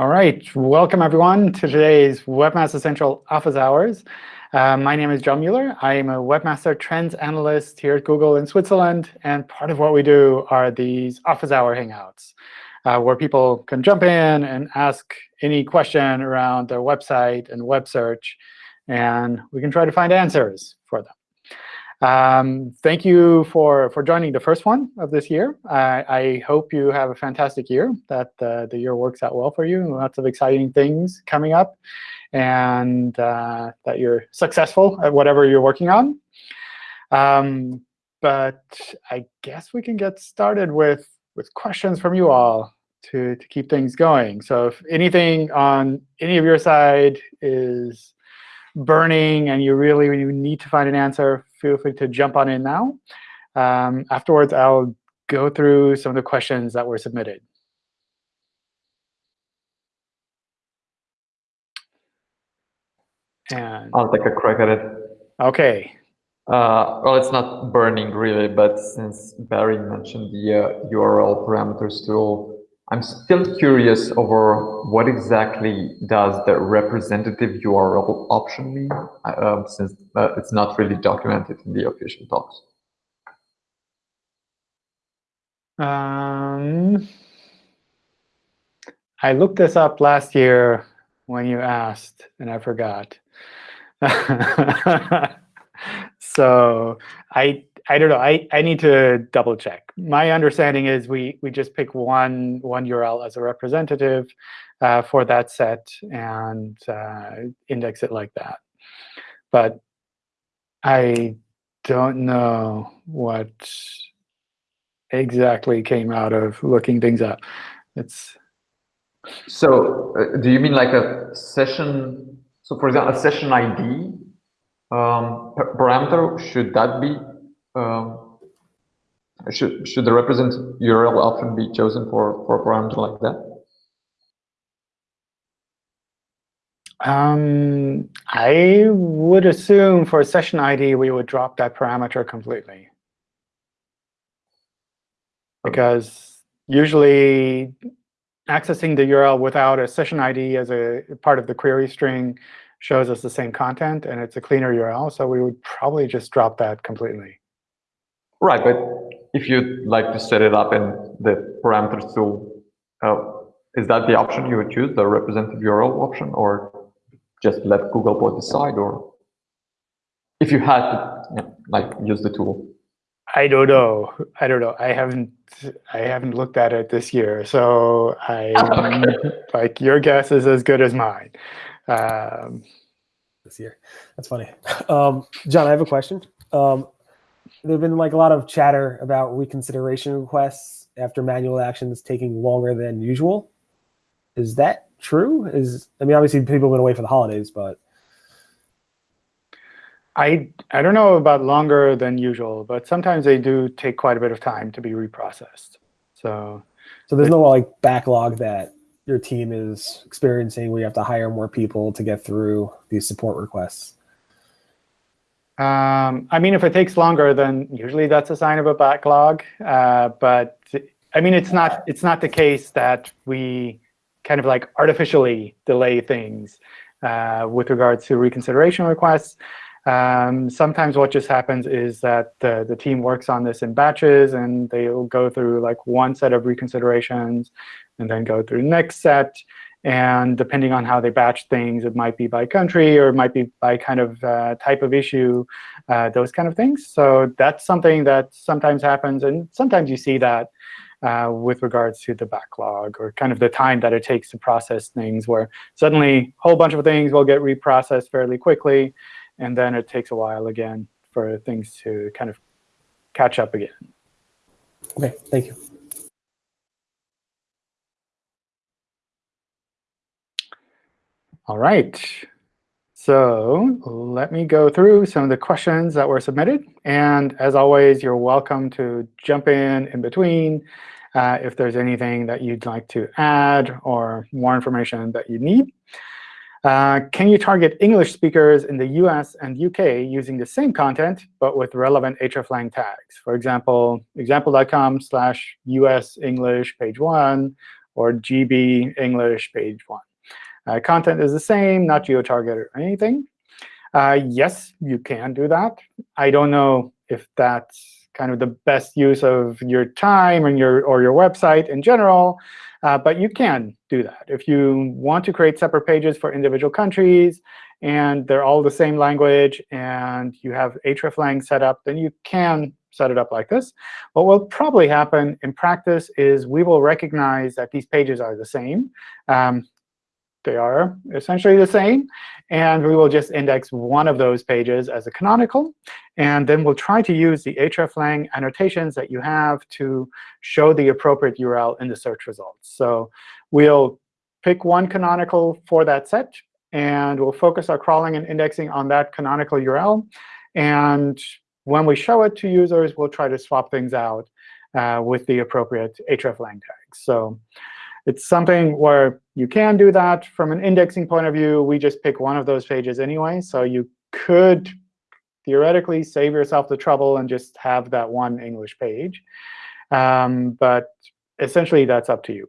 All right, welcome everyone to today's Webmaster Central Office Hours. Uh, my name is John Mueller. I am a Webmaster Trends Analyst here at Google in Switzerland. And part of what we do are these Office Hour Hangouts, uh, where people can jump in and ask any question around their website and web search. And we can try to find answers for them. Um, thank you for, for joining the first one of this year. I, I hope you have a fantastic year, that uh, the year works out well for you, lots of exciting things coming up, and uh, that you're successful at whatever you're working on. Um, but I guess we can get started with, with questions from you all to, to keep things going. So if anything on any of your side is burning and you really you need to find an answer, feel free to jump on in now. Um, afterwards, I'll go through some of the questions that were submitted. And I'll take a crack at it. OK. Uh, well, it's not burning really, but since Barry mentioned the uh, URL parameters tool, I'm still curious over what exactly does the representative URL option mean, um, since uh, it's not really documented in the official docs. Um, I looked this up last year when you asked, and I forgot. so I I don't know. I, I need to double check. My understanding is we we just pick one one URL as a representative uh, for that set and uh, index it like that. But I don't know what exactly came out of looking things up. It's so. Uh, do you mean like a session? So, for example, a session ID um, parameter should that be um, should should the represent URL often be chosen for for a parameter like that? Um, I would assume for a session ID we would drop that parameter completely, because usually accessing the URL without a session ID as a part of the query string shows us the same content, and it's a cleaner URL. So we would probably just drop that completely. Right, but if you'd like to set it up in the parameters tool, uh, is that the option you would choose, the representative URL option, or just let Googlebot decide, or if you had to you know, like use the tool? I don't know. I don't know. I haven't. I haven't looked at it this year, so I like your guess is as good as mine. Um, this year, that's funny. Um, John, I have a question. Um, there've been like a lot of chatter about reconsideration requests after manual actions taking longer than usual. Is that true? Is I mean, obviously people went away for the holidays, but I I don't know about longer than usual, but sometimes they do take quite a bit of time to be reprocessed. So so there's no like backlog that your team is experiencing where you have to hire more people to get through these support requests. Um, I mean, if it takes longer, then usually that's a sign of a backlog. Uh, but I mean, it's not it's not the case that we kind of like artificially delay things uh, with regards to reconsideration requests. Um, sometimes what just happens is that the, the team works on this in batches, and they'll go through like one set of reconsiderations, and then go through the next set. And depending on how they batch things, it might be by country or it might be by kind of uh, type of issue, uh, those kind of things. So that's something that sometimes happens. And sometimes you see that uh, with regards to the backlog or kind of the time that it takes to process things, where suddenly a whole bunch of things will get reprocessed fairly quickly. And then it takes a while again for things to kind of catch up again. OK, thank you. All right. So let me go through some of the questions that were submitted. And as always, you're welcome to jump in in between uh, if there's anything that you'd like to add or more information that you need. Uh, can you target English speakers in the US and UK using the same content, but with relevant hreflang tags? For example, example.com slash US English page one or GB English page 1. Uh, content is the same, not geo-targeted or anything. Uh, yes, you can do that. I don't know if that's kind of the best use of your time and your or your website in general. Uh, but you can do that. If you want to create separate pages for individual countries, and they're all the same language, and you have hreflang set up, then you can set it up like this. What will probably happen in practice is we will recognize that these pages are the same. Um, they are essentially the same. And we will just index one of those pages as a canonical. And then we'll try to use the hreflang annotations that you have to show the appropriate URL in the search results. So we'll pick one canonical for that set. And we'll focus our crawling and indexing on that canonical URL. And when we show it to users, we'll try to swap things out uh, with the appropriate hreflang tags. So it's something where you can do that. From an indexing point of view, we just pick one of those pages anyway. So you could theoretically save yourself the trouble and just have that one English page. Um, but essentially, that's up to you.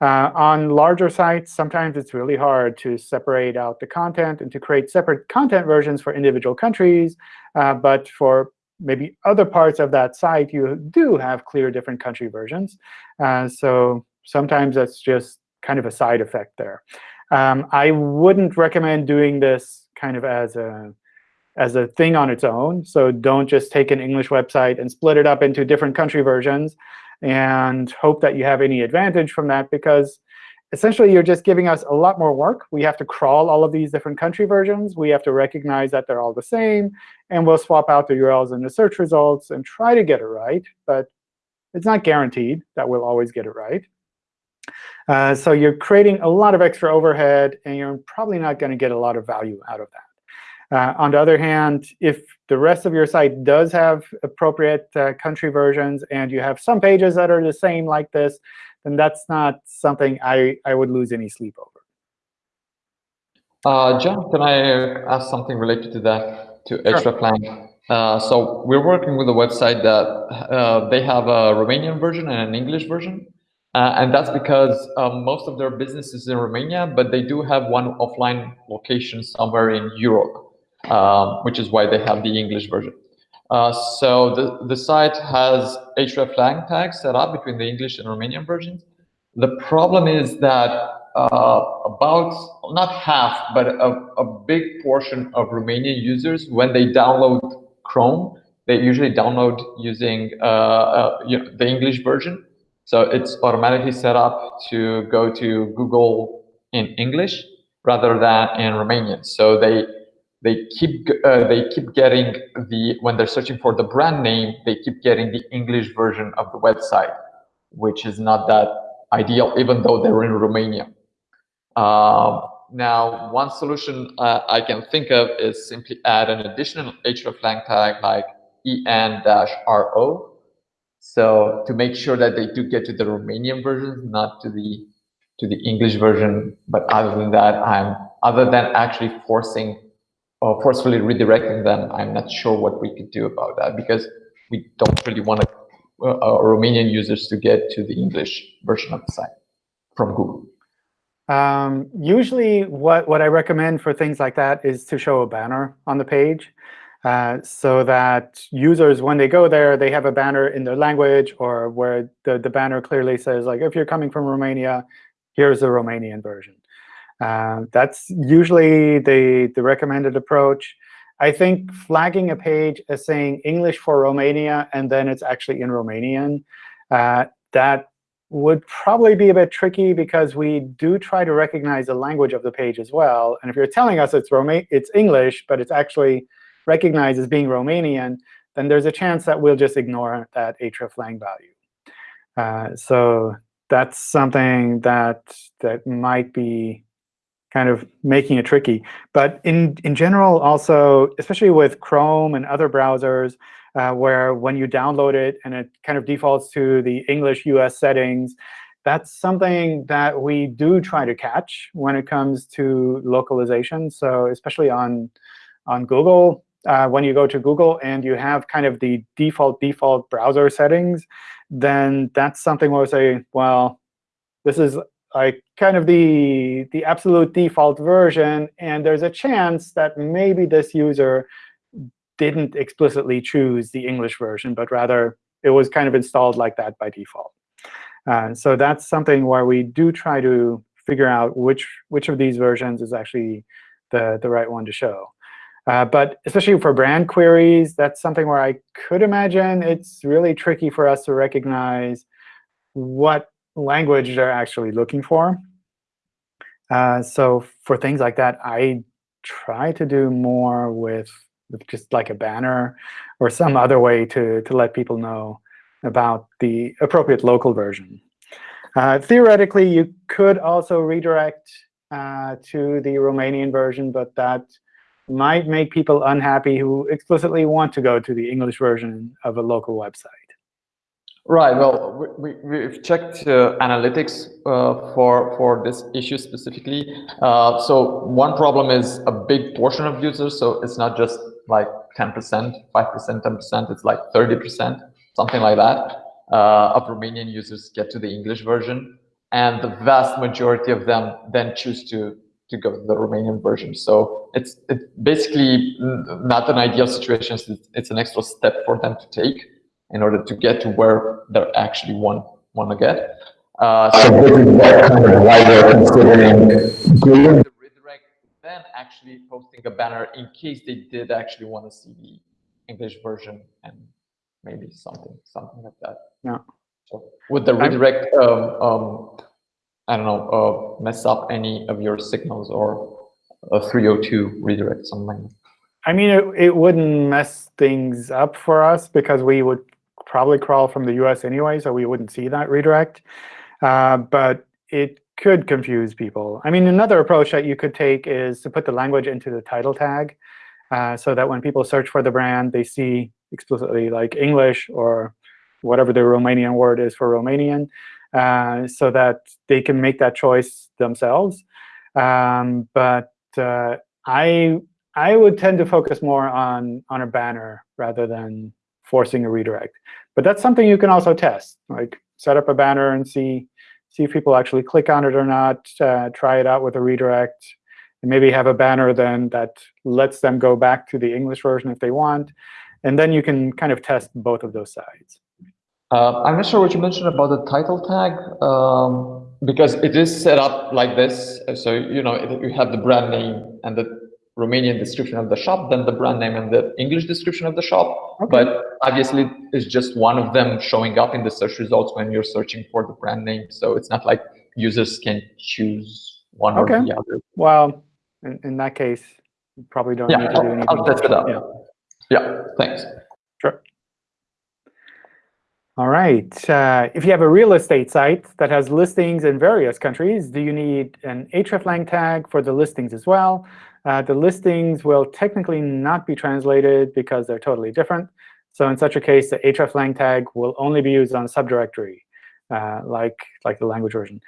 Uh, on larger sites, sometimes it's really hard to separate out the content and to create separate content versions for individual countries. Uh, but for maybe other parts of that site, you do have clear different country versions. Uh, so sometimes that's just kind of a side effect there. Um, I wouldn't recommend doing this kind of as a as a thing on its own. So don't just take an English website and split it up into different country versions and hope that you have any advantage from that, because essentially you're just giving us a lot more work. We have to crawl all of these different country versions. We have to recognize that they're all the same. And we'll swap out the URLs in the search results and try to get it right. But it's not guaranteed that we'll always get it right. Uh, so you're creating a lot of extra overhead, and you're probably not going to get a lot of value out of that. Uh, on the other hand, if the rest of your site does have appropriate uh, country versions, and you have some pages that are the same like this, then that's not something I, I would lose any sleep over. Uh, John, can I ask something related to that, to sure. hreflang? Uh, so we're working with a website that uh, they have a Romanian version and an English version. Uh, and that's because um, most of their business is in Romania, but they do have one offline location somewhere in Europe, um, which is why they have the English version. Uh, so the, the site has hreflang tags set up between the English and Romanian versions. The problem is that uh, about, not half, but a, a big portion of Romanian users, when they download Chrome, they usually download using uh, uh, you know, the English version. So it's automatically set up to go to Google in English rather than in Romanian. So they they keep uh, they keep getting the when they're searching for the brand name, they keep getting the English version of the website, which is not that ideal, even though they're in Romania. Uh, now, one solution uh, I can think of is simply add an additional hreflang tag like en-ro so to make sure that they do get to the Romanian version, not to the to the English version. But other than that, I'm other than actually forcing or forcefully redirecting them, I'm not sure what we could do about that because we don't really want uh, uh, Romanian users to get to the English version of the site from Google. Um, usually, what, what I recommend for things like that is to show a banner on the page. Uh, so that users, when they go there, they have a banner in their language or where the, the banner clearly says, like, if you're coming from Romania, here's the Romanian version. Uh, that's usually the, the recommended approach. I think flagging a page as saying English for Romania and then it's actually in Romanian, uh, that would probably be a bit tricky because we do try to recognize the language of the page as well. And if you're telling us it's Roma it's English, but it's actually recognized as being Romanian, then there's a chance that we'll just ignore that hreflang value. Uh, so that's something that that might be kind of making it tricky. But in, in general, also, especially with Chrome and other browsers, uh, where when you download it and it kind of defaults to the English US settings, that's something that we do try to catch when it comes to localization. So especially on, on Google, uh, when you go to Google and you have kind of the default default browser settings, then that's something where we say, well, this is like kind of the, the absolute default version. And there's a chance that maybe this user didn't explicitly choose the English version, but rather it was kind of installed like that by default. Uh, so that's something where we do try to figure out which, which of these versions is actually the, the right one to show. Uh, but especially for brand queries, that's something where I could imagine it's really tricky for us to recognize what language they're actually looking for. Uh, so for things like that, I try to do more with, with just like a banner or some other way to, to let people know about the appropriate local version. Uh, theoretically, you could also redirect uh, to the Romanian version, but that might make people unhappy who explicitly want to go to the English version of a local website. Right. Well, we, we've checked uh, analytics uh, for for this issue specifically. Uh, so one problem is a big portion of users. So it's not just like 10%, 5%, 10%. It's like 30%, something like that, uh, of Romanian users get to the English version, and the vast majority of them then choose to to go to the Romanian version. So it's it's basically not an ideal situation. It's, it's an extra step for them to take in order to get to where they're actually want want to get. Uh, so this is kind of why they're considering doing the redirect, then actually posting a banner in case they did actually want to see the English version and maybe something something like that. Yeah. So would the redirect um, um, I don't know uh, mess up any of your signals or a 302 redirect something? I mean, it, it wouldn't mess things up for us because we would probably crawl from the US anyway, so we wouldn't see that redirect. Uh, but it could confuse people. I mean, another approach that you could take is to put the language into the title tag uh, so that when people search for the brand, they see explicitly like English or whatever the Romanian word is for Romanian, uh, so that they can make that choice themselves. Um, but uh, I I would tend to focus more on on a banner rather than forcing a redirect. But that's something you can also test. Like set up a banner and see see if people actually click on it or not. Uh, try it out with a redirect. And maybe have a banner then that lets them go back to the English version if they want. And then you can kind of test both of those sides. Uh, I'm not sure what you mentioned about the title tag, um, because it is set up like this. So you know you have the brand name and the Romanian description of the shop, then the brand name and the English description of the shop. Okay. But obviously, it's just one of them showing up in the search results when you're searching for the brand name. So it's not like users can choose one okay. or the other. Well, in, in that case, you probably don't yeah, need to I'll, do anything. I'll test it out. Yeah. yeah, thanks. All right. Uh, if you have a real estate site that has listings in various countries, do you need an hreflang tag for the listings as well? Uh, the listings will technically not be translated because they're totally different. So in such a case, the hreflang tag will only be used on a subdirectory, uh, like, like the language version.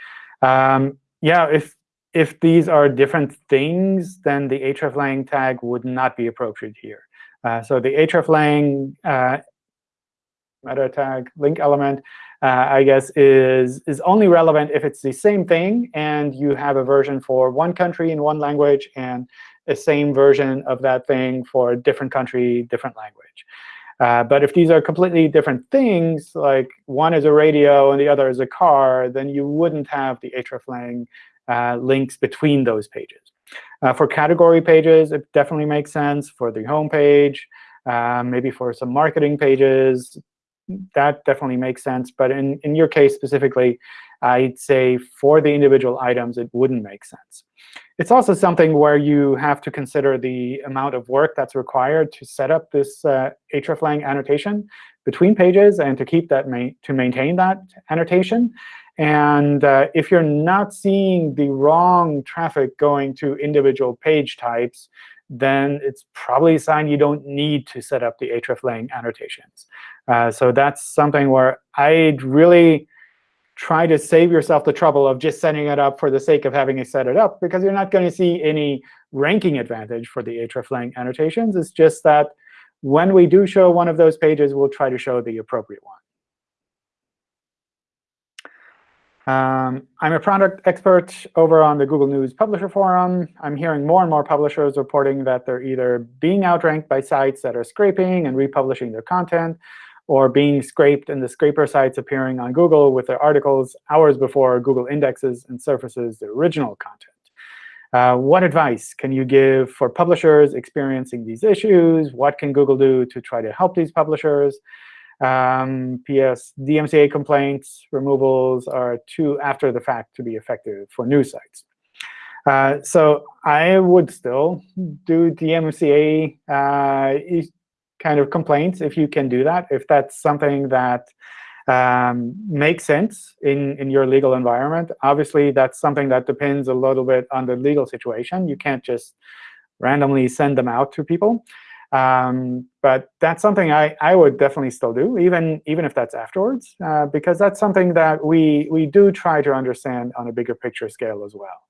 Um, yeah, if, if these are different things, then the hreflang tag would not be appropriate here. Uh, so the hreflang uh, meta tag link element, uh, I guess, is, is only relevant if it's the same thing and you have a version for one country in one language and a same version of that thing for a different country, different language. Uh, but if these are completely different things, like one is a radio and the other is a car, then you wouldn't have the hreflang uh, links between those pages. Uh, for category pages, it definitely makes sense. For the home page, uh, maybe for some marketing pages, that definitely makes sense. But in, in your case specifically, I'd say for the individual items, it wouldn't make sense. It's also something where you have to consider the amount of work that's required to set up this uh, hreflang annotation between pages and to keep that ma to maintain that annotation. And uh, if you're not seeing the wrong traffic going to individual page types, then it's probably a sign you don't need to set up the hreflang annotations. Uh, so that's something where I'd really try to save yourself the trouble of just setting it up for the sake of having it set it up, because you're not going to see any ranking advantage for the hreflang annotations. It's just that when we do show one of those pages, we'll try to show the appropriate one. Um, I'm a product expert over on the Google News Publisher Forum. I'm hearing more and more publishers reporting that they're either being outranked by sites that are scraping and republishing their content, or being scraped and the scraper sites appearing on Google with their articles hours before Google indexes and surfaces the original content. Uh, what advice can you give for publishers experiencing these issues? What can Google do to try to help these publishers? Um, P.S. DMCA complaints removals are too after the fact to be effective for news sites. Uh, so I would still do DMCA uh, kind of complaints if you can do that, if that's something that um, makes sense in, in your legal environment. Obviously, that's something that depends a little bit on the legal situation. You can't just randomly send them out to people. Um, but that's something I, I would definitely still do, even, even if that's afterwards, uh, because that's something that we, we do try to understand on a bigger picture scale as well.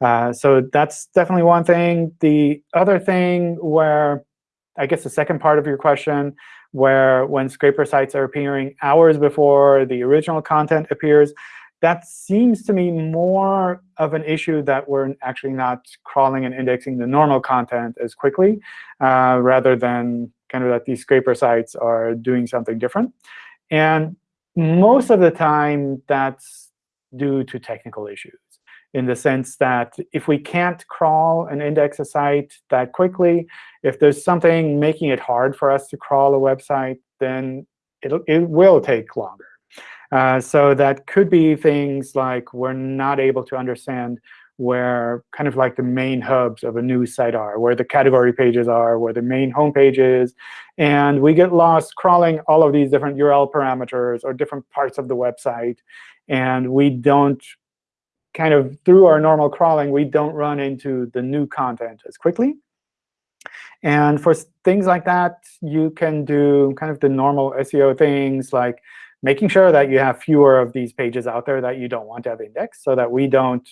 Uh, so that's definitely one thing. The other thing where, I guess the second part of your question, where when scraper sites are appearing hours before the original content appears, that seems to me more of an issue that we're actually not crawling and indexing the normal content as quickly, uh, rather than kind of that these scraper sites are doing something different. And most of the time, that's due to technical issues in the sense that if we can't crawl and index a site that quickly, if there's something making it hard for us to crawl a website, then it'll, it will take longer. Uh, so that could be things like we're not able to understand where kind of like the main hubs of a news site are, where the category pages are, where the main homepage is. And we get lost crawling all of these different URL parameters or different parts of the website. And we don't kind of, through our normal crawling, we don't run into the new content as quickly. And for things like that, you can do kind of the normal SEO things like making sure that you have fewer of these pages out there that you don't want to have indexed so that we don't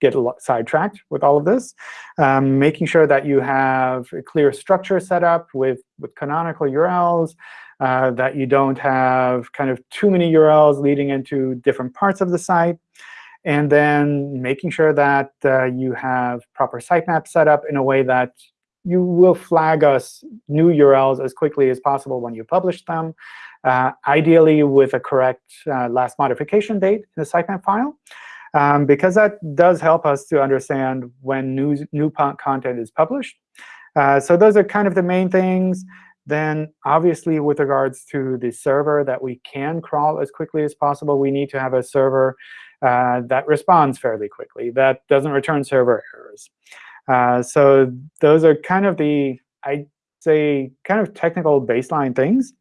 get sidetracked with all of this. Um, making sure that you have a clear structure set up with, with canonical URLs, uh, that you don't have kind of too many URLs leading into different parts of the site. And then making sure that uh, you have proper sitemap set up in a way that you will flag us new URLs as quickly as possible when you publish them, uh, ideally with a correct uh, last modification date in the sitemap file, um, because that does help us to understand when new, new content is published. Uh, so those are kind of the main things. Then obviously, with regards to the server that we can crawl as quickly as possible, we need to have a server uh, that responds fairly quickly, that doesn't return server errors. Uh, so those are kind of the, I'd say, kind of technical baseline things.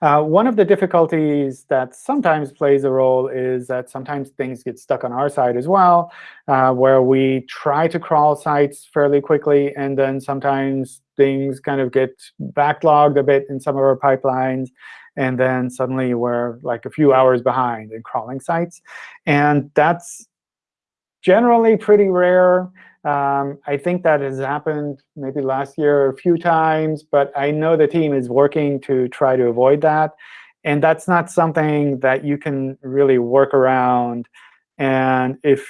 Uh, one of the difficulties that sometimes plays a role is that sometimes things get stuck on our side as well, uh, where we try to crawl sites fairly quickly, and then sometimes things kind of get backlogged a bit in some of our pipelines, and then suddenly we're like a few hours behind in crawling sites. And that's generally pretty rare. Um, I think that has happened maybe last year a few times, but I know the team is working to try to avoid that. And that's not something that you can really work around. And if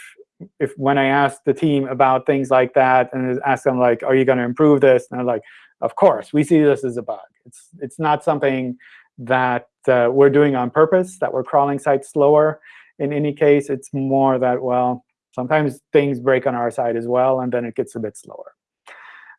if when I ask the team about things like that and ask them like, are you going to improve this? And they're like, of course, we see this as a bug. It's it's not something that uh, we're doing on purpose, that we're crawling sites slower. In any case, it's more that, well, Sometimes things break on our side as well, and then it gets a bit slower.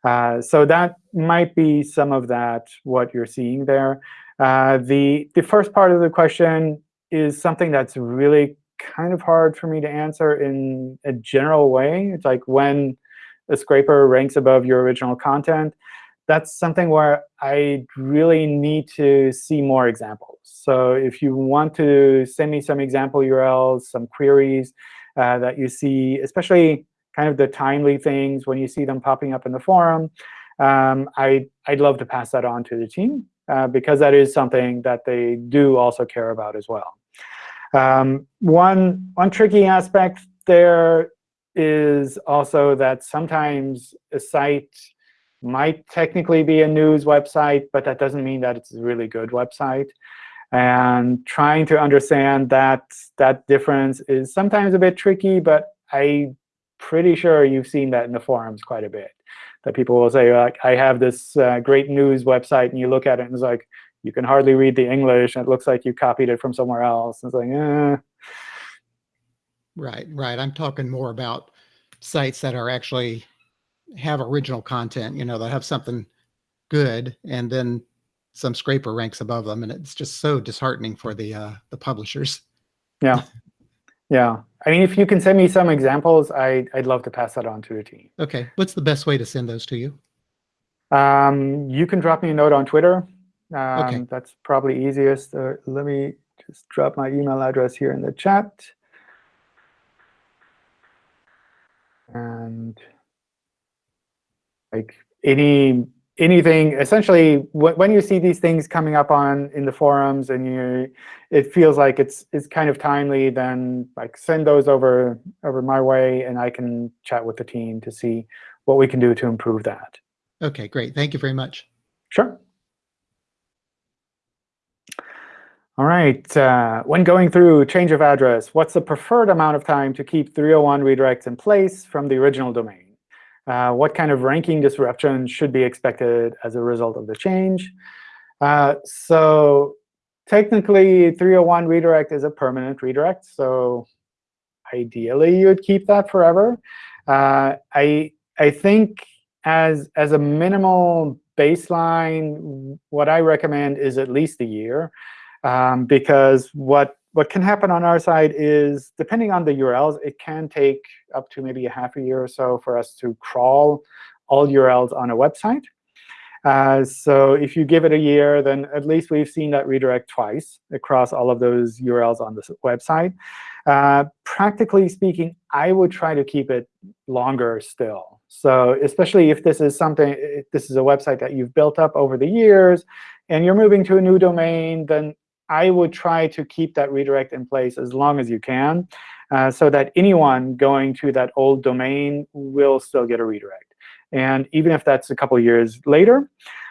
Uh, so that might be some of that, what you're seeing there. Uh, the, the first part of the question is something that's really kind of hard for me to answer in a general way. It's like when a scraper ranks above your original content, that's something where I really need to see more examples. So if you want to send me some example URLs, some queries, uh, that you see, especially kind of the timely things when you see them popping up in the forum. Um, I, I'd love to pass that on to the team, uh, because that is something that they do also care about as well. Um, one, one tricky aspect there is also that sometimes a site might technically be a news website, but that doesn't mean that it's a really good website. And trying to understand that that difference is sometimes a bit tricky, but I'm pretty sure you've seen that in the forums quite a bit. That people will say, like, I have this uh, great news website, and you look at it, and it's like, you can hardly read the English, and it looks like you copied it from somewhere else. And it's like, eh. Right, right. I'm talking more about sites that are actually have original content, you know, that have something good, and then some scraper ranks above them, and it's just so disheartening for the uh, the publishers. Yeah, yeah. I mean, if you can send me some examples, I, I'd love to pass that on to the team. Okay, what's the best way to send those to you? Um, you can drop me a note on Twitter. Um, Okay. That's probably easiest. Uh, let me just drop my email address here in the chat. And like any anything, essentially, when you see these things coming up on in the forums and you, it feels like it's it's kind of timely, then like send those over over my way, and I can chat with the team to see what we can do to improve that. Okay, great. Thank you very much. Sure. All right. Uh, when going through change of address, what's the preferred amount of time to keep 301 redirects in place from the original domain? Uh, what kind of ranking disruption should be expected as a result of the change? Uh, so technically, 301 redirect is a permanent redirect. So ideally, you'd keep that forever. Uh, I, I think as, as a minimal baseline, what I recommend is at least a year. Um, because what what can happen on our side is, depending on the URLs, it can take up to maybe a half a year or so for us to crawl all URLs on a website. Uh, so if you give it a year, then at least we've seen that redirect twice across all of those URLs on the website. Uh, practically speaking, I would try to keep it longer still. So especially if this is something, this is a website that you've built up over the years, and you're moving to a new domain, then I would try to keep that redirect in place as long as you can, uh, so that anyone going to that old domain will still get a redirect. And even if that's a couple years later,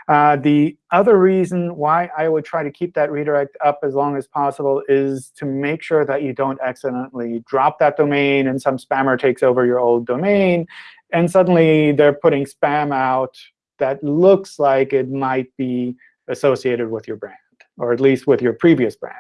uh, the other reason why I would try to keep that redirect up as long as possible is to make sure that you don't accidentally drop that domain and some spammer takes over your old domain, and suddenly they're putting spam out that looks like it might be associated with your brand or at least with your previous brand.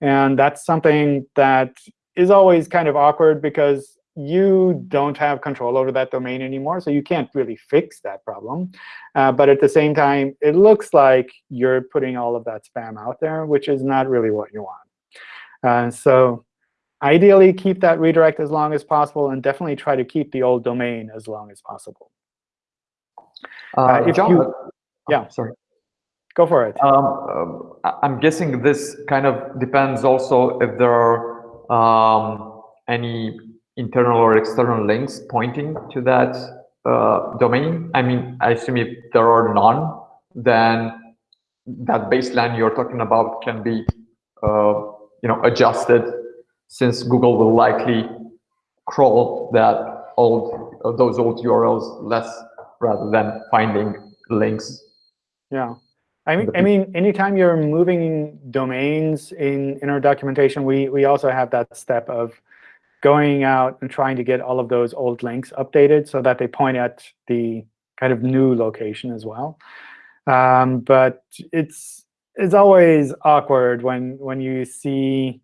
And that's something that is always kind of awkward because you don't have control over that domain anymore, so you can't really fix that problem. Uh, but at the same time, it looks like you're putting all of that spam out there, which is not really what you want. Uh, so ideally, keep that redirect as long as possible, and definitely try to keep the old domain as long as possible. Uh, if John, you- uh, yeah. sorry. Go for it. Um, I- I'm guessing this kind of depends also if there are um, any internal or external links pointing to that uh, domain. I mean, I assume if there are none, then that baseline you're talking about can be, uh, you know, adjusted since Google will likely crawl that old uh, those old URLs less rather than finding links. Yeah. I mean, I mean, anytime you're moving domains in, in our documentation, we, we also have that step of going out and trying to get all of those old links updated so that they point at the kind of new location as well. Um, but it's it's always awkward when when you see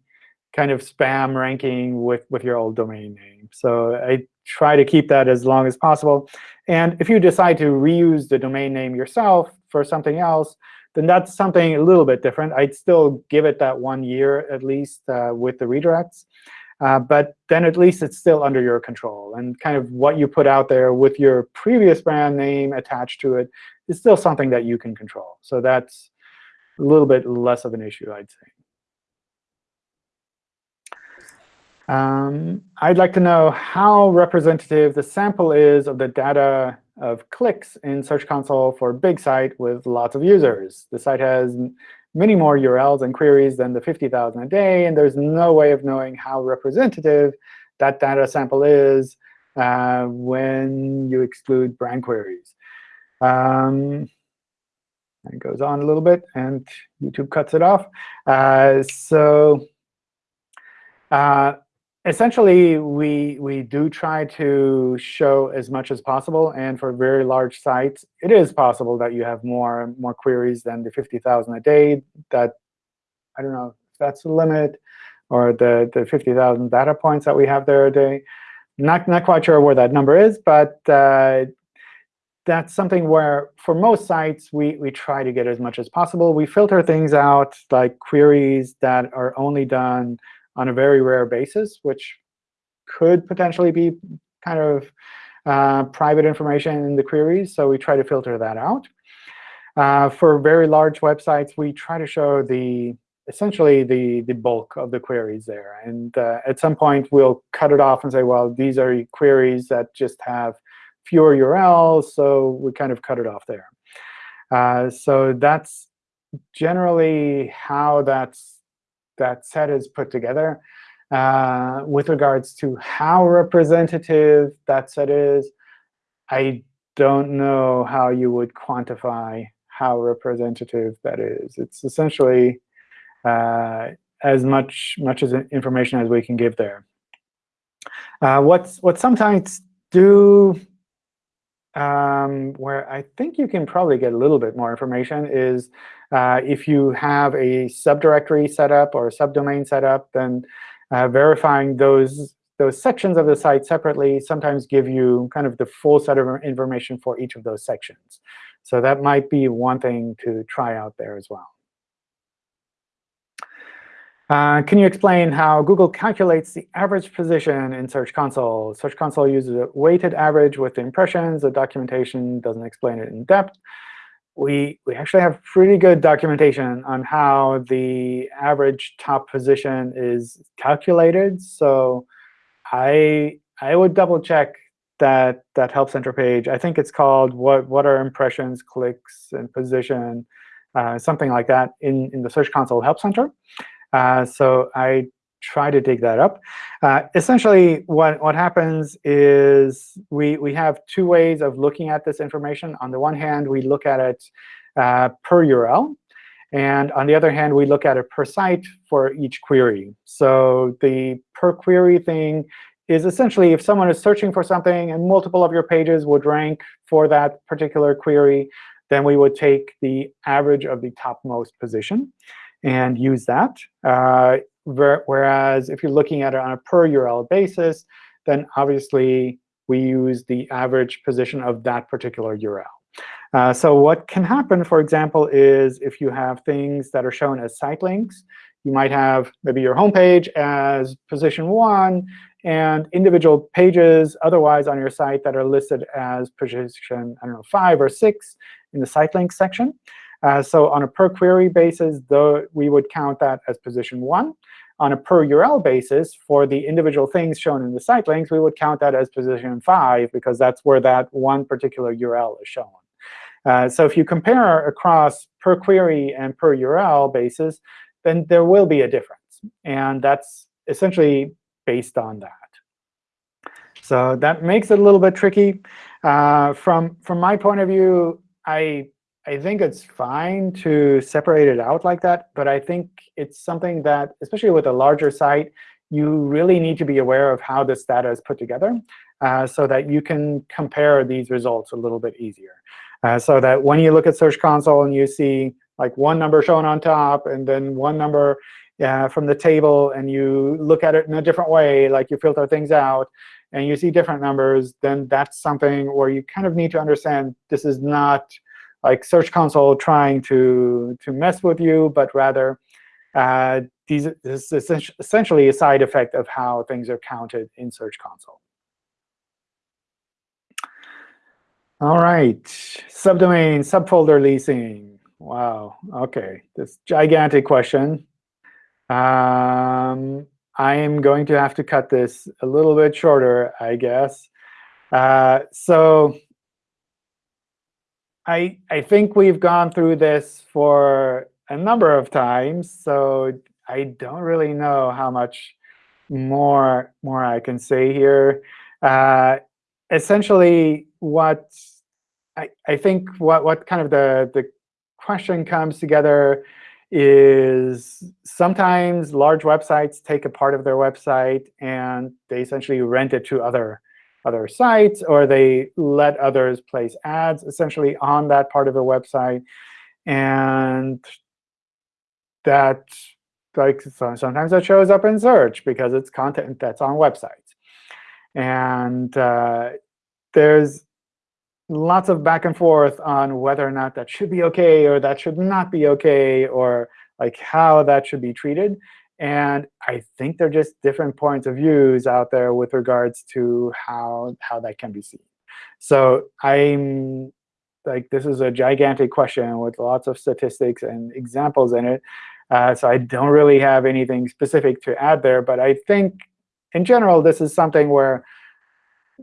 kind of spam ranking with with your old domain name. So I try to keep that as long as possible. And if you decide to reuse the domain name yourself for something else, then that's something a little bit different. I'd still give it that one year at least uh, with the redirects. Uh, but then at least it's still under your control. And kind of what you put out there with your previous brand name attached to it is still something that you can control. So that's a little bit less of an issue, I'd say. Um, I'd like to know how representative the sample is of the data of clicks in Search Console for a big site with lots of users. The site has many more URLs and queries than the 50,000 a day, and there's no way of knowing how representative that data sample is uh, when you exclude brand queries. Um, it goes on a little bit, and YouTube cuts it off. Uh, so uh, essentially, we, we do try to show as much as possible. And for very large sites, it is possible that you have more, more queries than the 50,000 a day. That I don't know if that's the limit, or the, the 50,000 data points that we have there a day. Not, not quite sure where that number is, but uh, that's something where, for most sites, we, we try to get as much as possible. We filter things out, like queries that are only done on a very rare basis, which could potentially be kind of uh, private information in the queries. So we try to filter that out. Uh, for very large websites, we try to show the essentially the, the bulk of the queries there. And uh, at some point, we'll cut it off and say, well, these are queries that just have fewer URLs, so we kind of cut it off there. Uh, so that's generally how that's, that set is put together. Uh, with regards to how representative that set is, I don't know how you would quantify how representative that is. It's essentially uh, as much much as information as we can give there. Uh, what's what sometimes do um, where I think you can probably get a little bit more information is uh, if you have a subdirectory set up or a subdomain set up, then uh, verifying those those sections of the site separately sometimes give you kind of the full set of information for each of those sections. So that might be one thing to try out there as well. Uh, can you explain how Google calculates the average position in Search Console? Search Console uses a weighted average with the impressions. The documentation doesn't explain it in depth. We, we actually have pretty good documentation on how the average top position is calculated. So I, I would double check that, that Help Center page. I think it's called what, what are impressions, clicks, and position, uh, something like that in, in the Search Console Help Center. Uh, so I try to dig that up. Uh, essentially, what, what happens is we, we have two ways of looking at this information. On the one hand, we look at it uh, per URL. And on the other hand, we look at it per site for each query. So the per query thing is essentially if someone is searching for something and multiple of your pages would rank for that particular query, then we would take the average of the topmost position and use that. Uh, whereas if you're looking at it on a per URL basis, then obviously we use the average position of that particular URL. Uh, so what can happen, for example, is if you have things that are shown as site links, you might have maybe your home page as position 1 and individual pages otherwise on your site that are listed as position, I don't know, 5 or 6 in the site links section. Uh, so on a per query basis, though, we would count that as position 1. On a per URL basis, for the individual things shown in the site links, we would count that as position 5, because that's where that one particular URL is shown. Uh, so if you compare across per query and per URL basis, then there will be a difference. And that's essentially based on that. So that makes it a little bit tricky. Uh, from, from my point of view, I I think it's fine to separate it out like that. But I think it's something that, especially with a larger site, you really need to be aware of how this data is put together uh, so that you can compare these results a little bit easier. Uh, so that when you look at Search Console and you see like one number shown on top and then one number uh, from the table, and you look at it in a different way, like you filter things out, and you see different numbers, then that's something where you kind of need to understand this is not like Search Console trying to, to mess with you, but rather uh, these, this is essentially a side effect of how things are counted in Search Console. All right, subdomain, subfolder leasing. Wow, OK, this gigantic question. Um, I am going to have to cut this a little bit shorter, I guess. Uh, so I, I think we've gone through this for a number of times, so I don't really know how much more, more I can say here. Uh, essentially, what I, I think what, what kind of the, the question comes together is sometimes large websites take a part of their website and they essentially rent it to other other sites, or they let others place ads essentially on that part of the website. And that like sometimes that shows up in search because it's content that's on websites. And uh, there's lots of back and forth on whether or not that should be OK or that should not be OK, or like how that should be treated. And I think they're just different points of views out there with regards to how, how that can be seen. So I'm like, this is a gigantic question with lots of statistics and examples in it. Uh, so I don't really have anything specific to add there. But I think, in general, this is something where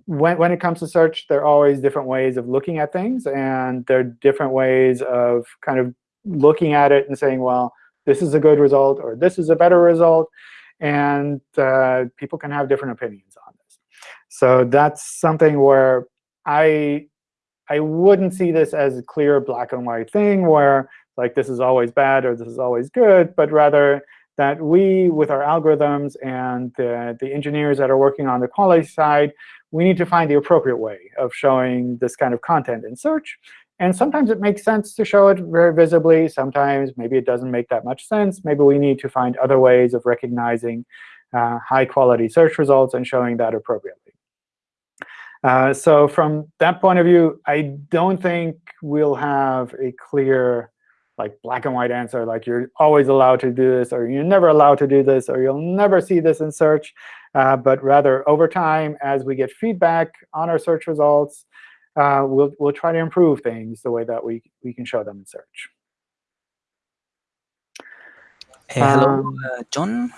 when, when it comes to search, there are always different ways of looking at things. And there are different ways of kind of looking at it and saying, well, this is a good result or this is a better result. And uh, people can have different opinions on this. So that's something where I I wouldn't see this as a clear black and white thing where like this is always bad or this is always good, but rather that we, with our algorithms and the, the engineers that are working on the quality side, we need to find the appropriate way of showing this kind of content in search. And sometimes it makes sense to show it very visibly. Sometimes maybe it doesn't make that much sense. Maybe we need to find other ways of recognizing uh, high-quality search results and showing that appropriately. Uh, so from that point of view, I don't think we'll have a clear like black and white answer, like you're always allowed to do this, or you're never allowed to do this, or you'll never see this in search. Uh, but rather, over time, as we get feedback on our search results, uh, we'll, we'll try to improve things the way that we, we can show them in search. Hey, hello, um, uh, John.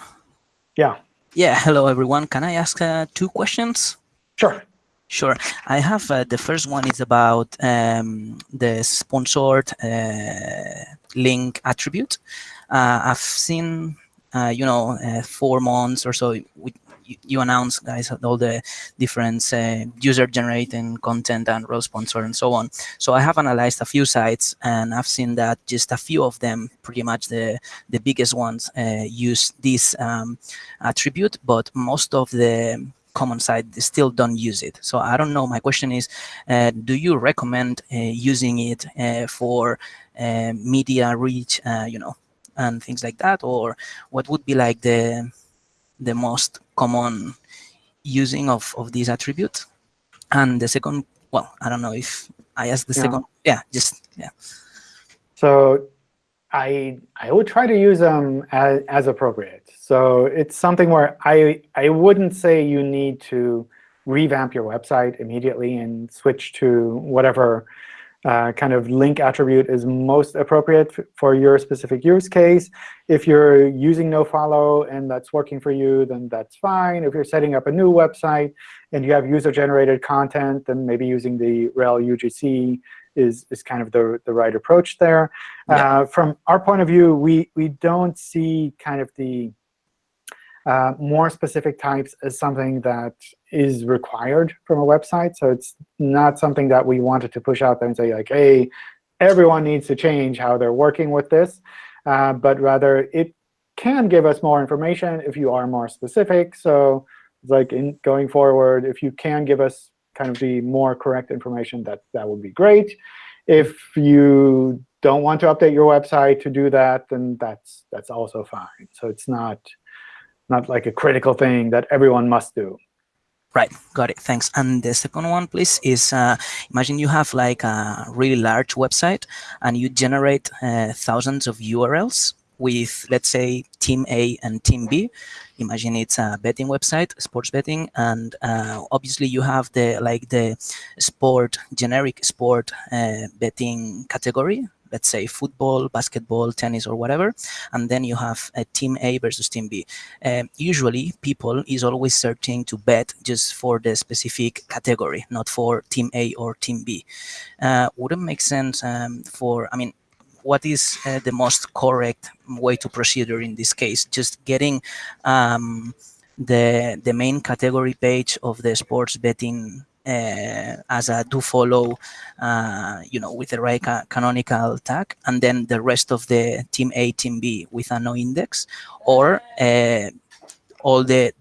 Yeah. Yeah, hello, everyone. Can I ask uh, two questions? Sure. Sure. I have uh, the first one is about um, the sponsored uh, link attribute. Uh, I've seen, uh, you know, uh, four months or so, you, announce, guys, all the different uh, user-generating content and role sponsor and so on. So I have analyzed a few sites, and I've seen that just a few of them, pretty much the, the biggest ones, use this um, attribute, but most of the common site still don't use it. So I don't know. My question is, uh, do you recommend uh, using it uh, for uh, media reach, uh, you know, and things like that, or what would be like the the most common using of of these attributes? And the second, well, I don't know if I asked the yeah. second. Yeah, just yeah. So I I would try to use them as, as appropriate. So it's something where I, I wouldn't say you need to revamp your website immediately and switch to whatever uh, kind of link attribute is most appropriate for your specific use case. If you're using nofollow and that's working for you, then that's fine. If you're setting up a new website and you have user-generated content, then maybe using the rel UGC is, is kind of the, the right approach there. Yeah. Uh, from our point of view, we, we don't see kind of the uh, more specific types as something that is required from a website. So it's not something that we wanted to push out there and say, like, hey, everyone needs to change how they're working with this. Uh, but rather, it can give us more information if you are more specific. So like in going forward, if you can give us kind of the more correct information, that, that would be great. If you don't want to update your website to do that, then that's, that's also fine. So it's not not like a critical thing that everyone must do. Right, got it, thanks. And the second one, please, is uh, imagine you have like a really large website and you generate uh, thousands of URLs with, let's say, team A and team B. Imagine it's a betting website, sports betting, and uh, obviously you have the like the sport, generic sport uh, betting category, let's say football, basketball, tennis, or whatever, and then you have a team A versus team B. Um, usually, people is always searching to bet just for the specific category, not for team A or team B. Uh, wouldn't make sense um, for, I mean, what is uh, the most correct way to procedure in this case? Just getting um, the the main category page of the sports betting uh, as a do follow, uh, you know, with the right ca canonical tag, and then the rest of the team A, team B with a no index, or uh, all the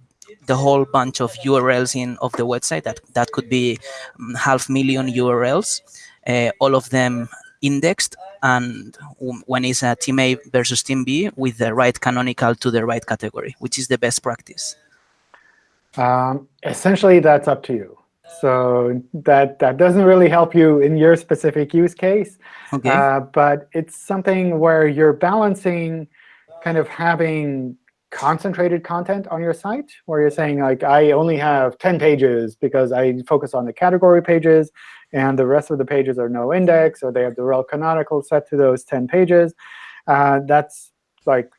the whole bunch of URLs in of the website that that could be um, half million URLs, uh, all of them indexed, and when it's a team A versus team B with the right canonical to the right category, which is the best practice. Um, essentially, that's up to you. So that that doesn't really help you in your specific use case. Okay. Uh, but it's something where you're balancing kind of having concentrated content on your site, where you're saying, like, I only have 10 pages because I focus on the category pages, and the rest of the pages are no index, or they have the rel canonical set to those 10 pages. Uh, that's like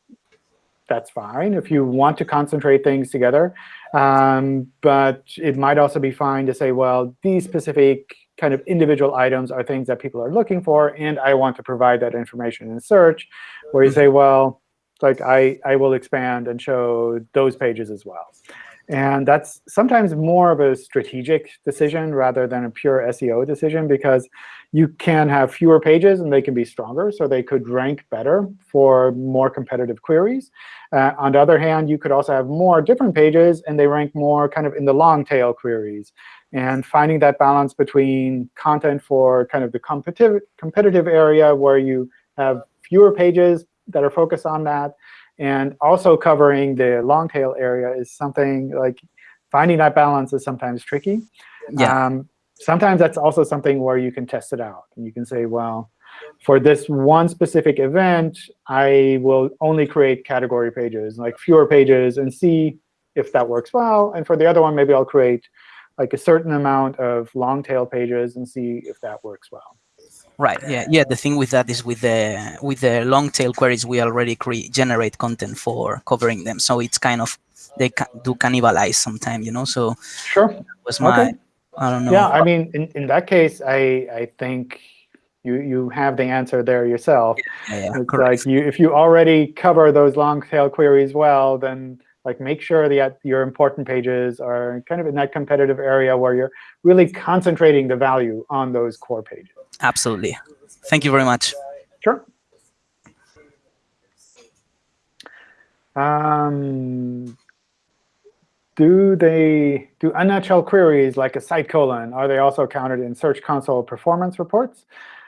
that's fine if you want to concentrate things together. Um, but it might also be fine to say, well, these specific kind of individual items are things that people are looking for, and I want to provide that information in search, where you say, well, like I, I will expand and show those pages as well. And that's sometimes more of a strategic decision rather than a pure SEO decision, because you can have fewer pages and they can be stronger, so they could rank better for more competitive queries. Uh, on the other hand, you could also have more different pages, and they rank more kind of in the long tail queries. And finding that balance between content for kind of the competitive, competitive area where you have fewer pages that are focused on that, and also covering the long tail area is something like finding that balance is sometimes tricky. Yeah. Um, sometimes that's also something where you can test it out. And you can say, well, for this one specific event, I will only create category pages, like fewer pages, and see if that works well. And for the other one, maybe I'll create like a certain amount of long tail pages and see if that works well. Right. Yeah. Yeah. The thing with that is with the with the long tail queries, we already create generate content for covering them, so it's kind of they ca do cannibalize sometimes, you know. So sure. was my Okay. I don't know. Yeah, I mean, in, in that case, I I think you you have the answer there yourself. yeah, yeah, It's correct. like you if you already cover those long tail queries well, then like make sure that your important pages are kind of in that competitive area where you're really concentrating the value on those core pages. Absolutely. Thank you very much. Sure. Um, do they do unnatural queries like a site colon? Are they also counted in Search Console performance reports?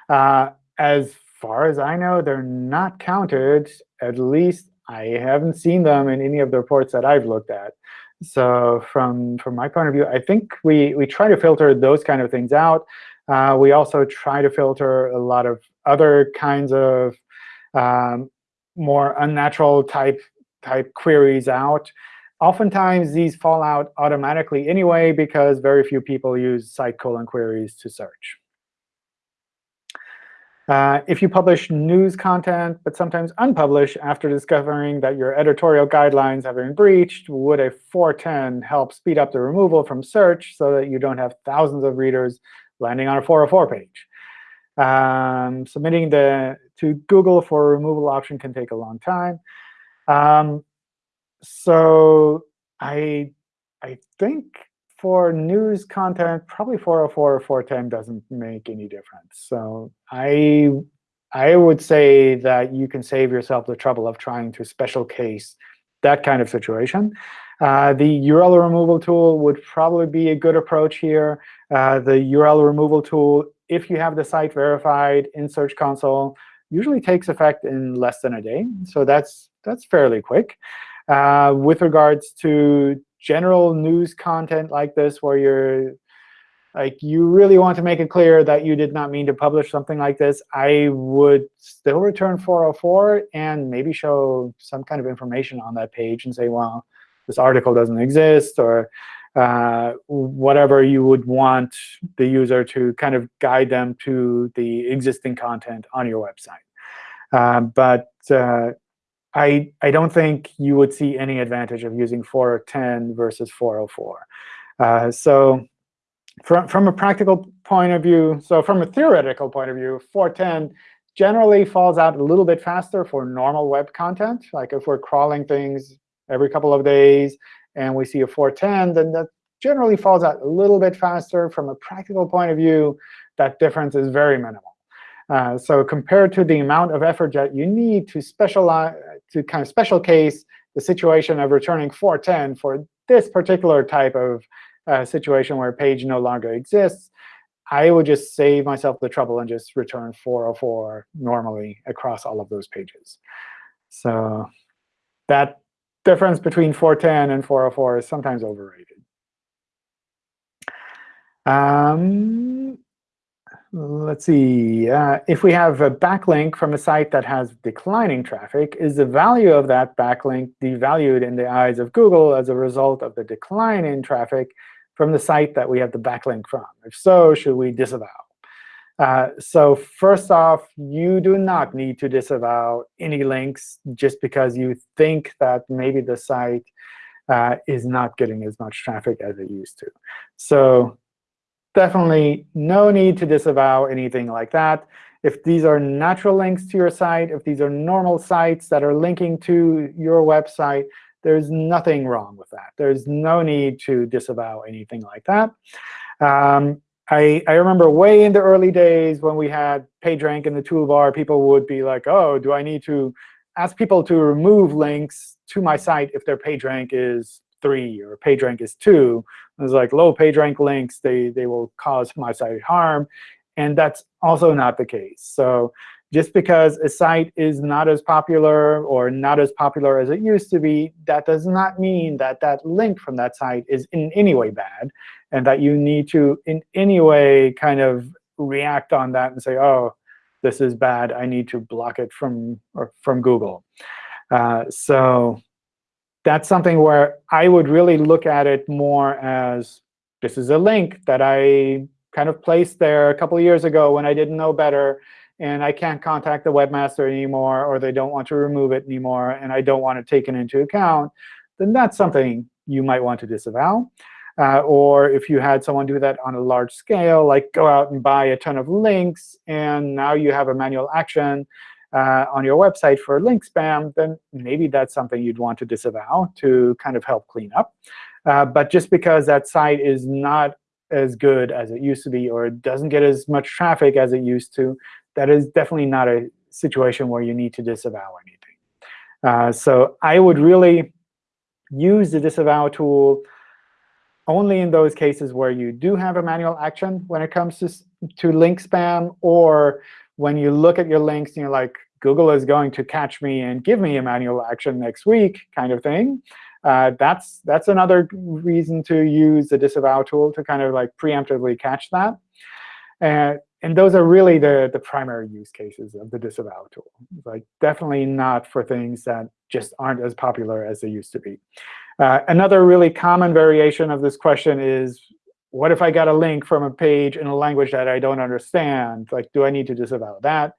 Uh, as far as I know, they're not counted. At least I haven't seen them in any of the reports that I've looked at. So from from my point of view, I think we we try to filter those kind of things out. Uh, we also try to filter a lot of other kinds of um, more unnatural type type queries out. Oftentimes, these fall out automatically anyway because very few people use site colon queries to search. Uh, if you publish news content, but sometimes unpublish after discovering that your editorial guidelines have been breached, would a 410 help speed up the removal from search so that you don't have thousands of readers landing on a 404 page? Um, submitting the to Google for a removal option can take a long time. Um, so I I think for news content, probably 404 or 410 doesn't make any difference. So I I would say that you can save yourself the trouble of trying to special case that kind of situation. Uh, the URL removal tool would probably be a good approach here. Uh, the URL removal tool, if you have the site verified in Search Console, usually takes effect in less than a day. So that's that's fairly quick. Uh, with regards to general news content like this, where you're like you really want to make it clear that you did not mean to publish something like this, I would still return 404 and maybe show some kind of information on that page and say, well, this article doesn't exist, or uh, whatever you would want the user to kind of guide them to the existing content on your website. Uh, but uh, I, I don't think you would see any advantage of using 410 versus 404. Uh, so from, from a practical point of view, so from a theoretical point of view, 410 generally falls out a little bit faster for normal web content. Like if we're crawling things every couple of days and we see a 410, then that generally falls out a little bit faster. From a practical point of view, that difference is very minimal. Uh, so compared to the amount of effort that you need to specialize, to kind of special case the situation of returning 410 for this particular type of uh, situation where a page no longer exists, I would just save myself the trouble and just return 404 normally across all of those pages. So that difference between 410 and 404 is sometimes overrated. Um, let's see. Uh, if we have a backlink from a site that has declining traffic, is the value of that backlink devalued in the eyes of Google as a result of the decline in traffic from the site that we have the backlink from? If so, should we disavow? Uh, so first off, you do not need to disavow any links just because you think that maybe the site uh, is not getting as much traffic as it used to. So definitely no need to disavow anything like that. If these are natural links to your site, if these are normal sites that are linking to your website, there's nothing wrong with that. There's no need to disavow anything like that. Um, I, I remember way in the early days when we had PageRank in the toolbar, people would be like, oh, do I need to ask people to remove links to my site if their PageRank is 3 or PageRank is 2? It's like low PageRank links, they, they will cause my site harm. And that's also not the case. So just because a site is not as popular or not as popular as it used to be, that does not mean that that link from that site is in any way bad and that you need to in any way kind of react on that and say, oh, this is bad. I need to block it from, or from Google. Uh, so that's something where I would really look at it more as this is a link that I kind of placed there a couple of years ago when I didn't know better and I can't contact the webmaster anymore, or they don't want to remove it anymore, and I don't want it taken into account, then that's something you might want to disavow. Uh, or if you had someone do that on a large scale, like go out and buy a ton of links, and now you have a manual action uh, on your website for link spam, then maybe that's something you'd want to disavow to kind of help clean up. Uh, but just because that site is not as good as it used to be or it doesn't get as much traffic as it used to, that is definitely not a situation where you need to disavow anything. Uh, so I would really use the disavow tool only in those cases where you do have a manual action when it comes to, to link spam, or when you look at your links and you're like, Google is going to catch me and give me a manual action next week kind of thing. Uh, that's that's another reason to use the disavow tool to kind of like preemptively catch that. And and those are really the, the primary use cases of the disavow tool. Like definitely not for things that just aren't as popular as they used to be. Uh, another really common variation of this question is, what if I got a link from a page in a language that I don't understand? Like, do I need to disavow that?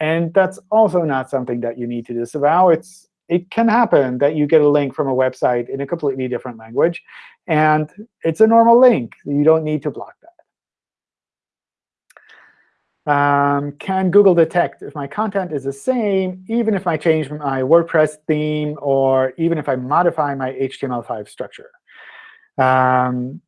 And that's also not something that you need to disavow. It's it can happen that you get a link from a website in a completely different language. And it's a normal link. You don't need to block. Um, can Google detect if my content is the same, even if I change my WordPress theme or even if I modify my HTML5 structure? Um,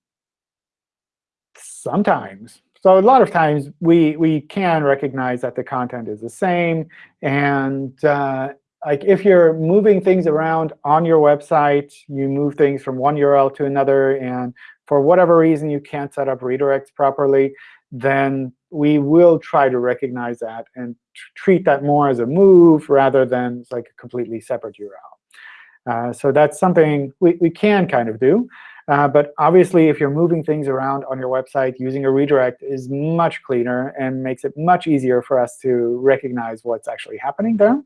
sometimes. So a lot of times, we, we can recognize that the content is the same. And uh, like if you're moving things around on your website, you move things from one URL to another, and for whatever reason you can't set up redirects properly, then we will try to recognize that and treat that more as a move rather than like a completely separate URL. Uh, so that's something we, we can kind of do. Uh, but obviously, if you're moving things around on your website, using a redirect is much cleaner and makes it much easier for us to recognize what's actually happening there.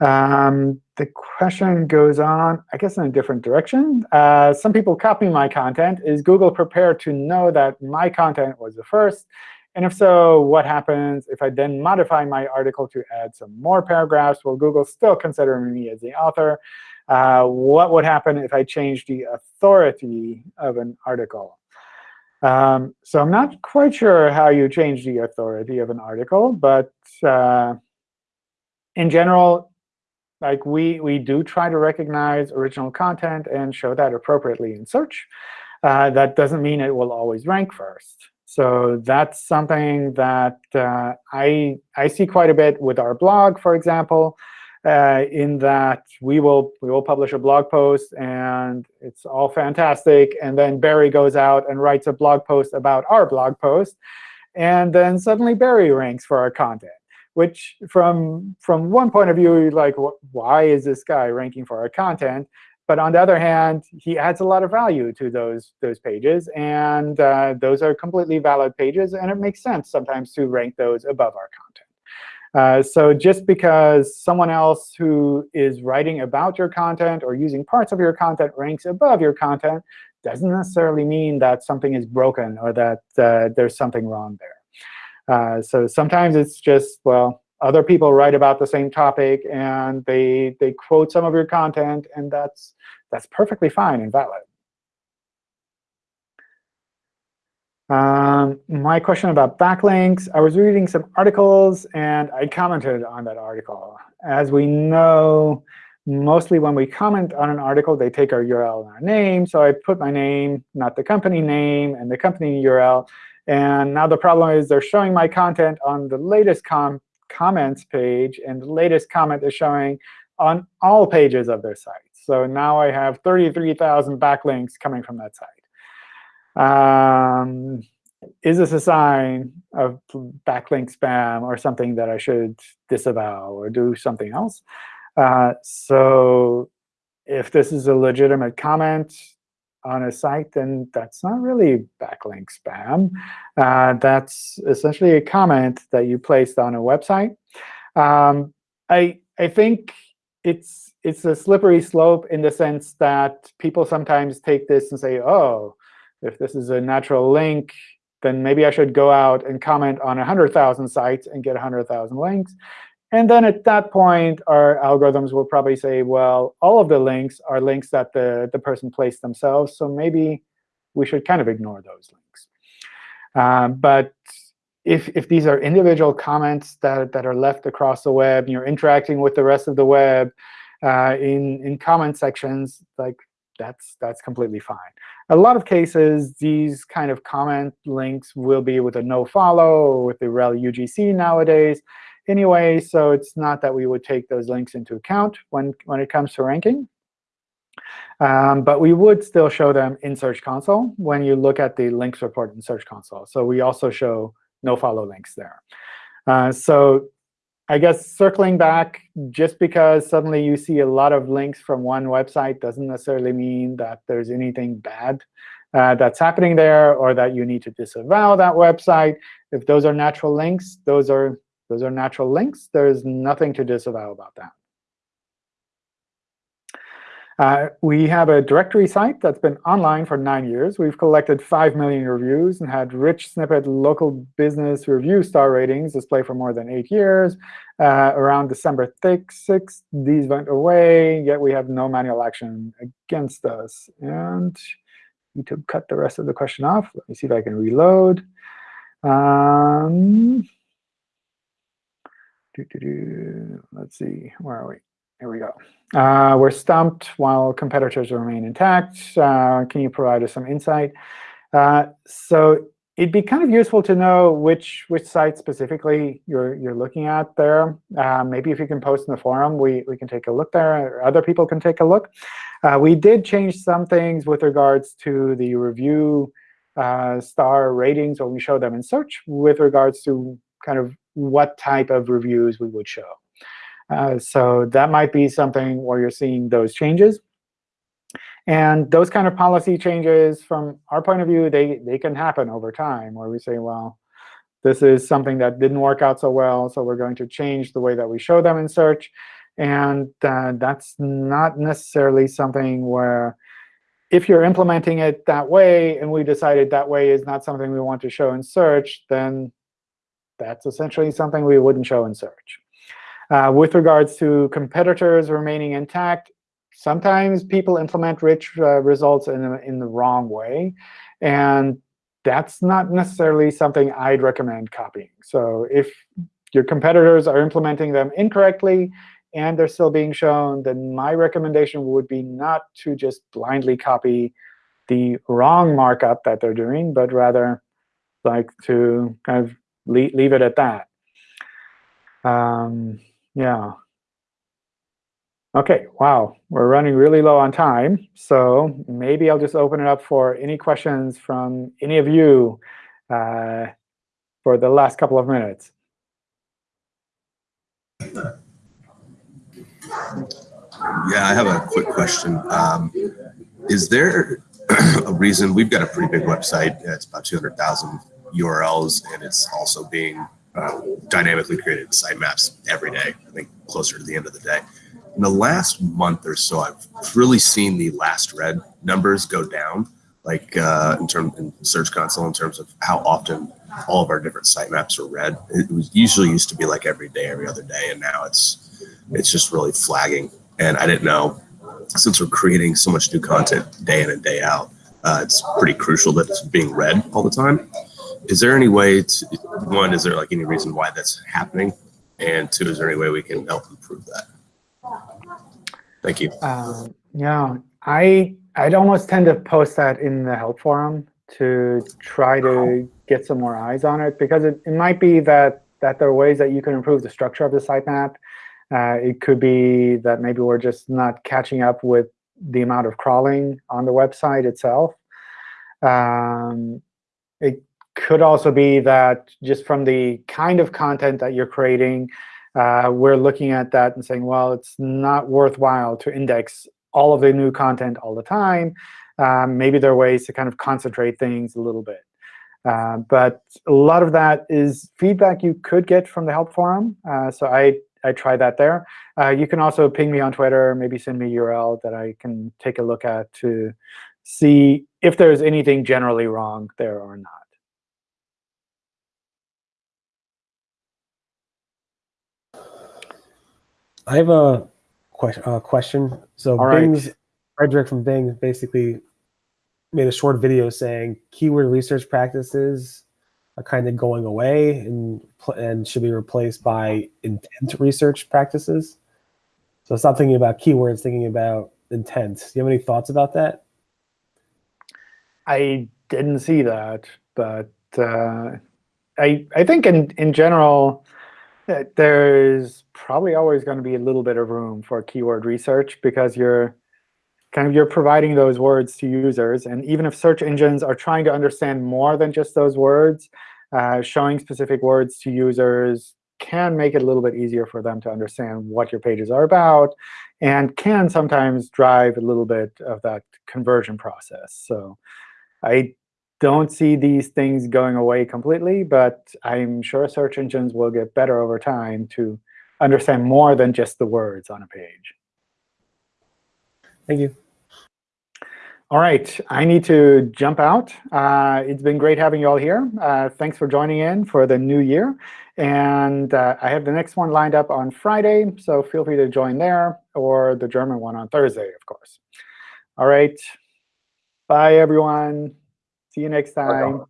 Um, the question goes on, I guess, in a different direction. Uh, some people copy my content. Is Google prepared to know that my content was the first? And if so, what happens if I then modify my article to add some more paragraphs? Will Google still consider me as the author? Uh, what would happen if I change the authority of an article? Um, so I'm not quite sure how you change the authority of an article. But uh, in general, like we, we do try to recognize original content and show that appropriately in search. uh, that doesn't mean it will always rank first. So that's something that uh, I, I see quite a bit with our blog, for example, uh, in that we will, we will publish a blog post, and it's all fantastic. And then Barry goes out and writes a blog post about our blog post. And then suddenly Barry ranks for our content which from from one point of view, like, why is this guy ranking for our content? But on the other hand, he adds a lot of value to those those pages, and uh, those are completely valid pages, and it makes sense sometimes to rank those above our content. Uh, so just because someone else who is writing about your content or using parts of your content ranks above your content doesn't necessarily mean that something is broken or that uh, there's something wrong there. Uh, so sometimes it's just, well, other people write about the same topic, and they, they quote some of your content, and that's, that's perfectly fine and valid. Um, my question about backlinks, I was reading some articles, and I commented on that article. As we know, mostly when we comment on an article, they take our URL and our name. So I put my name, not the company name, and the company URL. And now the problem is they're showing my content on the latest com comments page, and the latest comment is showing on all pages of their site. So now I have 33,000 backlinks coming from that site. Um, is this a sign of backlink spam or something that I should disavow or do something else? Uh, so if this is a legitimate comment, on a site, then that's not really backlink spam. Uh, that's essentially a comment that you placed on a website. Um, I, I think it's, it's a slippery slope in the sense that people sometimes take this and say, oh, if this is a natural link, then maybe I should go out and comment on 100,000 sites and get 100,000 links. And then at that point, our algorithms will probably say, well, all of the links are links that the, the person placed themselves. So maybe we should kind of ignore those links. Um, but if, if these are individual comments that, that are left across the web, and you're interacting with the rest of the web uh, in, in comment sections, like that's, that's completely fine. A lot of cases, these kind of comment links will be with a nofollow or with the rel UGC nowadays anyway, so it's not that we would take those links into account when, when it comes to ranking. Um, but we would still show them in Search Console when you look at the links report in Search Console. So we also show nofollow links there. Uh, so I guess circling back, just because suddenly you see a lot of links from one website doesn't necessarily mean that there's anything bad uh, that's happening there or that you need to disavow that website. If those are natural links, those are those are natural links. There's nothing to disavow about that. Uh, we have a directory site that's been online for nine years. We've collected 5 million reviews and had rich snippet local business review star ratings display for more than eight years. Uh, around December 6th, these went away, yet we have no manual action against us. And to cut the rest of the question off. Let me see if I can reload. Um, Let's see, where are we? Here we go. Uh, we're stumped while competitors remain intact. Uh, can you provide us some insight? Uh, so it'd be kind of useful to know which which site specifically you're you're looking at there. Uh, maybe if you can post in the forum, we we can take a look there, or other people can take a look. Uh, we did change some things with regards to the review uh, star ratings when we show them in search with regards to kind of what type of reviews we would show. Uh, so that might be something where you're seeing those changes. And those kind of policy changes, from our point of view, they, they can happen over time, where we say, well, this is something that didn't work out so well, so we're going to change the way that we show them in search. And uh, that's not necessarily something where if you're implementing it that way, and we decided that way is not something we want to show in search, then that's essentially something we wouldn't show in search. Uh, with regards to competitors remaining intact, sometimes people implement rich uh, results in, in the wrong way. And that's not necessarily something I'd recommend copying. So if your competitors are implementing them incorrectly and they're still being shown, then my recommendation would be not to just blindly copy the wrong markup that they're doing, but rather like to kind of leave, leave it at that. Um, yeah. OK, wow, we're running really low on time. So maybe I'll just open it up for any questions from any of you uh, for the last couple of minutes. Yeah, I have a quick question. Um, is there a reason we've got a pretty big website? It's about 200,000 URLs, and it's also being uh, dynamically created sitemaps every day. I think closer to the end of the day. In the last month or so, I've really seen the last read numbers go down, like uh, in terms in Search Console, in terms of how often all of our different sitemaps are read. It was usually used to be like every day, every other day, and now it's it's just really flagging. And I didn't know since we're creating so much new content day in and day out, uh, it's pretty crucial that it's being read all the time. Is there any way to one? Is there like any reason why that's happening? And two, is there any way we can help improve that? Thank you. Um, yeah, I I'd almost tend to post that in the help forum to try to get some more eyes on it because it, it might be that that there are ways that you can improve the structure of the sitemap. Uh, it could be that maybe we're just not catching up with the amount of crawling on the website itself. Um, it could also be that just from the kind of content that you're creating, uh, we're looking at that and saying, well, it's not worthwhile to index all of the new content all the time. Um, maybe there are ways to kind of concentrate things a little bit. Uh, but a lot of that is feedback you could get from the help forum. Uh, so I, I try that there. Uh, you can also ping me on Twitter, maybe send me a URL that I can take a look at to see if there's anything generally wrong there or not. I have a question. Uh, question. So All right. Bing's Frederick from Bing basically made a short video saying keyword research practices are kind of going away and pl- and should be replaced by intent research practices. So stop thinking about keywords, thinking about intent. Do you have any thoughts about that? I didn't see that, but uh, I I think in in general, uh, there's probably always going to be a little bit of room for keyword research because you're kind of you're providing those words to users, and even if search engines are trying to understand more than just those words, uh, showing specific words to users can make it a little bit easier for them to understand what your pages are about, and can sometimes drive a little bit of that conversion process. So. I don't see these things going away completely, but I'm sure search engines will get better over time to understand more than just the words on a page. Thank you. All right, I need to jump out. Uh, it's been great having you all here. Uh, thanks for joining in for the new year. And uh, I have the next one lined up on Friday, so feel free to join there, or the German one on Thursday, of course. All right. Bye, everyone. See you next time.